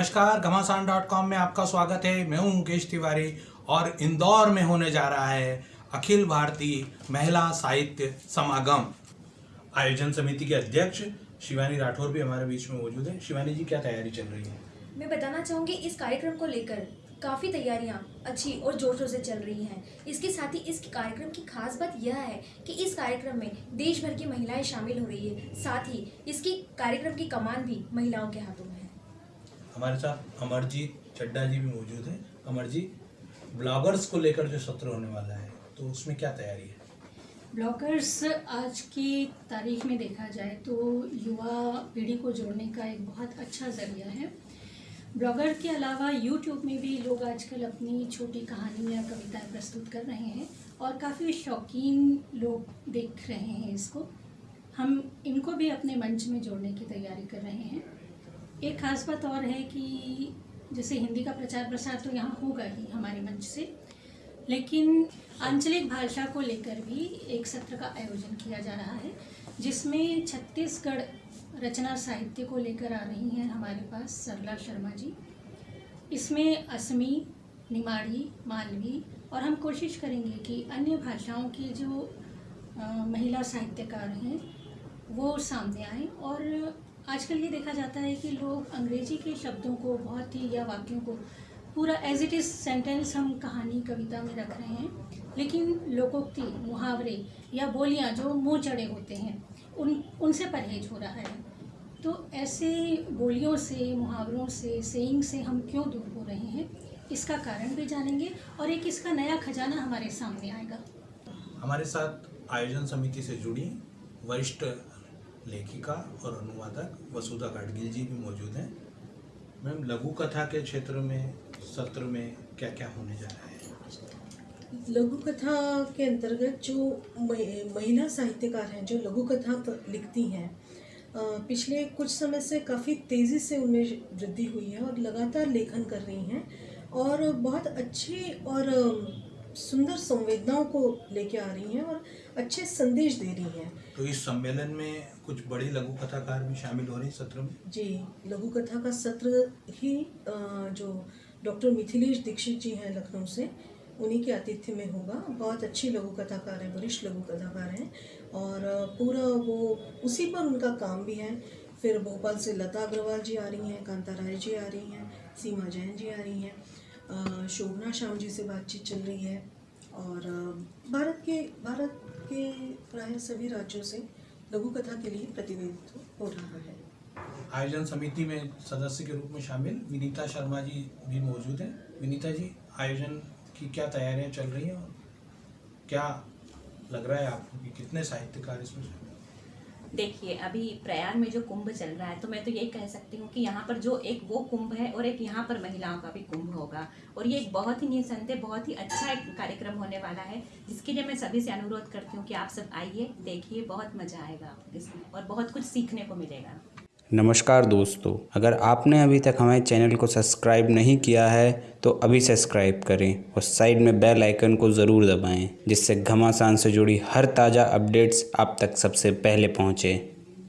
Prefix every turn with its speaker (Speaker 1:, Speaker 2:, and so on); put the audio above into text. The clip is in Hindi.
Speaker 1: नमस्कार, घमासान डॉट कॉम में आपका स्वागत है। मैं हूँ मुकेश तिवारी और इंदौर में होने जा रहा है अखिल भारतीय महिला साहित्य समागम। आयोजन समिति के अध्यक्ष शिवानी राठौर भी हमारे बीच में मौजूद है। शिवानी जी, क्या तैयारी चल रही है?
Speaker 2: मैं बताना चाहूँगी, इस कार्यक्रम को लेकर काफ़ी तैयारियाँ अच्छी और ज़ोर शोर से चल रही हैं। इसके साथ ही इस कार्यक्रम की खास बात यह है कि इस कार्यक्रम में देश भर की महिलाएँ शामिल हो रही है। साथ ही इसकी कार्यक्रम की कमान भी महिलाओं के हाथों में
Speaker 1: हमारे साथ अमरजीत चड्डा जी भी मौजूद हैं। अमरजीत ब्लॉगर्स को लेकर जो सत्र होने वाला है तो उसमें क्या तैयारी है?
Speaker 3: ब्लॉगर्स, आज की तारीख में देखा जाए तो युवा पीढ़ी को जोड़ने का एक बहुत अच्छा ज़रिया है। ब्लॉगर के अलावा यूट्यूब में भी लोग आजकल अपनी छोटी कहानियाँ कविताएँ प्रस्तुत कर रहे हैं और काफ़ी शौकीन लोग देख रहे हैं इसको। हम इनको भी अपने मंच में जोड़ने की तैयारी कर रहे हैं। एक खास बात और है कि जैसे हिंदी का प्रचार प्रसार तो यहाँ होगा ही हमारे मंच से, लेकिन आंचलिक भाषा को लेकर भी एक सत्र का आयोजन किया जा रहा है, जिसमें छत्तीसगढ़ रचना साहित्य को लेकर आ रही हैं हमारे पास सरला शर्मा जी। इसमें असमी, निमाड़ी, मालवी और हम कोशिश करेंगे कि अन्य भाषाओं की जो महिला साहित्यकार हैं, वो सामने आए और आजकल ये देखा जाता है कि लोग अंग्रेज़ी के शब्दों को, बहुत ही, या वाक्यों को पूरा एज इट इज़ सेंटेंस हम कहानी, कविता में रख रहे हैं। लेकिन लोकोक्ति, मुहावरे, या बोलियाँ जो मुँह चढ़े होते हैं, उन, उनसे परहेज हो रहा है। तो ऐसे बोलियों से, मुहावरों से सेइंग से हम क्यों दूर हो रहे हैं? इसका कारण भी जानेंगे और एक इसका नया खजाना हमारे सामने आएगा।
Speaker 1: हमारे साथ आयोजन समिति से जुड़ी वरिष्ठ लेखिका और अनुवादक वसुधा गाडगिल जी भी मौजूद हैं। मैम लघु कथा के क्षेत्र में, सत्र में क्या क्या होने जा रहा है?
Speaker 4: लघु कथा के अंतर्गत जो महिला साहित्यकार हैं, जो लघु कथा लिखती हैं पिछले कुछ समय से काफ़ी तेज़ी से उनमें वृद्धि हुई है और लगातार लेखन कर रही हैं और बहुत अच्छे और सुंदर संवेदनाओं को लेके आ रही हैं और अच्छे संदेश दे रही हैं।
Speaker 1: तो इस सम्मेलन में कुछ बड़ी लघु कथाकार भी शामिल हो रहे हैं सत्र में?
Speaker 4: जी लघु कथा का सत्र ही जो डॉक्टर मिथिलेश दीक्षित जी हैं लखनऊ से उन्हीं के आतिथ्य में होगा। बहुत अच्छी लघु कथाकार हैं वरिष्ठ लघु कथाकार हैं और पूरा वो उसी पर उनका काम भी है। फिर भोपाल से लता अग्रवाल जी आ रही हैं कांता राय जी आ रही हैं सीमा जैन जी आ रही हैं। शोभना श्याम जी से बातचीत चल रही है और भारत के भारत के प्राय सभी राज्यों से लघु कथा के लिए प्रतिनिधित्व हो रहा है
Speaker 1: आयोजन समिति में सदस्य के रूप में शामिल विनीता शर्मा जी भी मौजूद हैं विनीता जी, आयोजन की क्या तैयारियाँ चल रही हैं और क्या लग रहा है आपको कि कितने साहित्यकार इसमें शामिल?
Speaker 5: देखिए, अभी प्रयाग में जो कुंभ चल रहा है तो मैं तो यही कह सकती हूँ कि यहाँ पर जो एक वो कुंभ है और एक यहाँ पर महिलाओं का भी कुंभ होगा। और ये एक बहुत ही निसंदेह, बहुत ही अच्छा एक कार्यक्रम होने वाला है, जिसके लिए मैं सभी से अनुरोध करती हूँ कि आप सब आइए, देखिए, बहुत मज़ा आएगा आपको इसमें और बहुत कुछ सीखने को मिलेगा।
Speaker 6: नमस्कार दोस्तों, अगर आपने अभी तक हमारे चैनल को सब्सक्राइब नहीं किया है तो अभी सब्सक्राइब करें और साइड में बेल आइकन को ज़रूर दबाएँ, जिससे घमासान से जुड़ी हर ताज़ा अपडेट्स आप तक सबसे पहले पहुँचे।